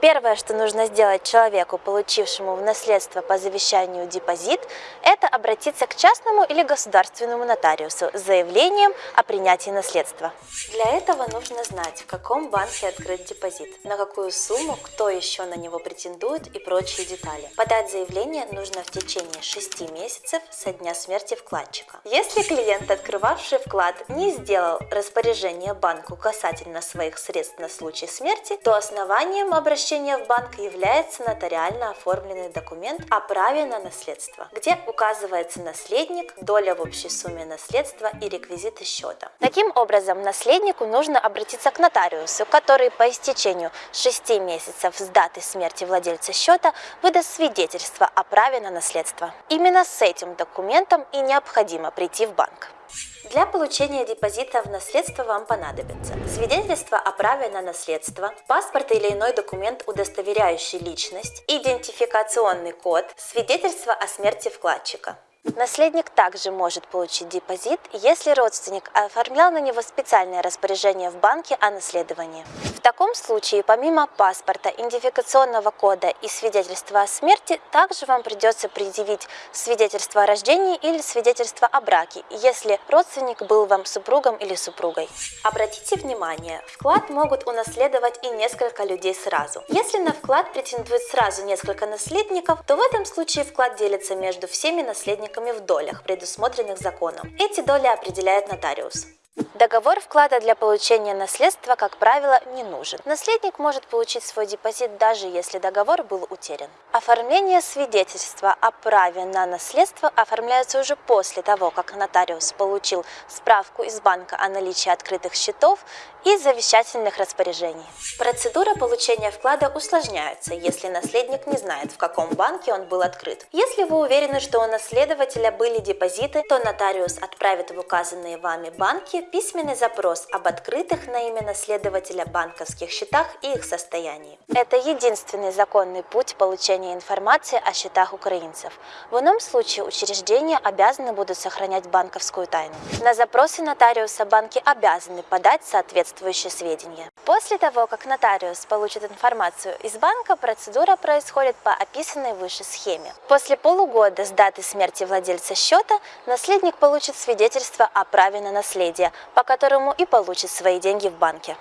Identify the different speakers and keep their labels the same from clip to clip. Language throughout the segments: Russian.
Speaker 1: Первое, что нужно сделать человеку, получившему в наследство по завещанию депозит, это обратиться к частному или государственному нотариусу с заявлением о принятии наследства. Для этого нужно знать, в каком банке открыт депозит, на какую сумму, кто еще на него претендует и прочие детали. Подать заявление нужно в течение 6 месяцев со дня смерти вкладчика. Если клиент, открывавший вклад, не сделал распоряжение банку касательно своих средств на случай смерти, то основанием обращения обращения в банк является нотариально оформленный документ о праве на наследство, где указывается наследник, доля в общей сумме наследства и реквизиты счета. Таким образом, наследнику нужно обратиться к нотариусу, который по истечению 6 месяцев с даты смерти владельца счета выдаст свидетельство о праве на наследство. Именно с этим документом и необходимо прийти в банк. Для получения депозита в наследство вам понадобится свидетельство о праве на наследство, паспорт или иной документ, удостоверяющий личность, идентификационный код, свидетельство о смерти вкладчика. Наследник также может получить депозит, если родственник оформлял на него специальное распоряжение в банке о наследовании. В таком случае, помимо паспорта, идентификационного кода и свидетельства о смерти, также вам придется предъявить свидетельство о рождении или свидетельство о браке, если родственник был вам супругом или супругой. Обратите внимание, вклад могут унаследовать и несколько людей сразу. Если на вклад претендует сразу несколько наследников, то в этом случае вклад делится между всеми наследниками участниками в долях, предусмотренных законом. Эти доли определяет нотариус. Договор вклада для получения наследства, как правило, не нужен. Наследник может получить свой депозит даже если договор был утерян. Оформление свидетельства о праве на наследство оформляется уже после того, как нотариус получил справку из банка о наличии открытых счетов и завещательных распоряжений. Процедура получения вклада усложняется, если наследник не знает, в каком банке он был открыт. Если вы уверены, что у наследователя были депозиты, то нотариус отправит в указанные вами банки письменный запрос об открытых на имя наследователя банковских счетах и их состоянии. Это единственный законный путь получения информации о счетах украинцев. В ином случае учреждения обязаны будут сохранять банковскую тайну. На запросы нотариуса банки обязаны подать соответствующие сведения. После того, как нотариус получит информацию из банка, процедура происходит по описанной выше схеме. После полугода с даты смерти владельца счета наследник получит свидетельство о праве на наследие, по которому и получит свои деньги в банке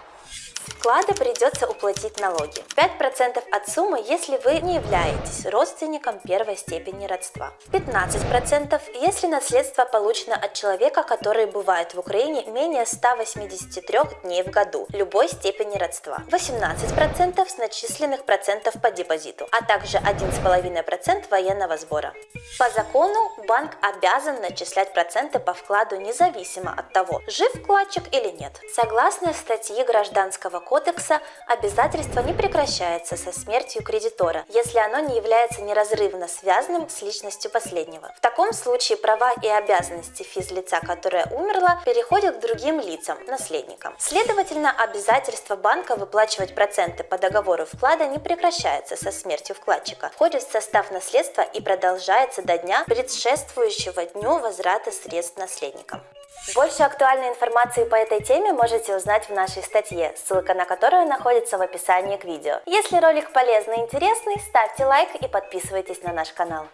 Speaker 1: вклада придется уплатить налоги. 5% от суммы, если вы не являетесь родственником первой степени родства. 15% если наследство получено от человека, который бывает в Украине менее 183 дней в году, любой степени родства. 18% с начисленных процентов по депозиту, а также 1,5% военного сбора. По закону банк обязан начислять проценты по вкладу независимо от того, жив вкладчик или нет. Согласно статьи Гражданского кодекса, обязательство не прекращается со смертью кредитора, если оно не является неразрывно связанным с личностью последнего. В таком случае права и обязанности физлица, которое умерло, переходят к другим лицам, наследникам. Следовательно, обязательство банка выплачивать проценты по договору вклада не прекращается со смертью вкладчика, входит в состав наследства и продолжается до дня, предшествующего дню возврата средств наследникам. Больше актуальной информации по этой теме можете узнать в нашей статье, ссылка на которую находится в описании к видео. Если ролик полезный и интересный, ставьте лайк и подписывайтесь на наш канал.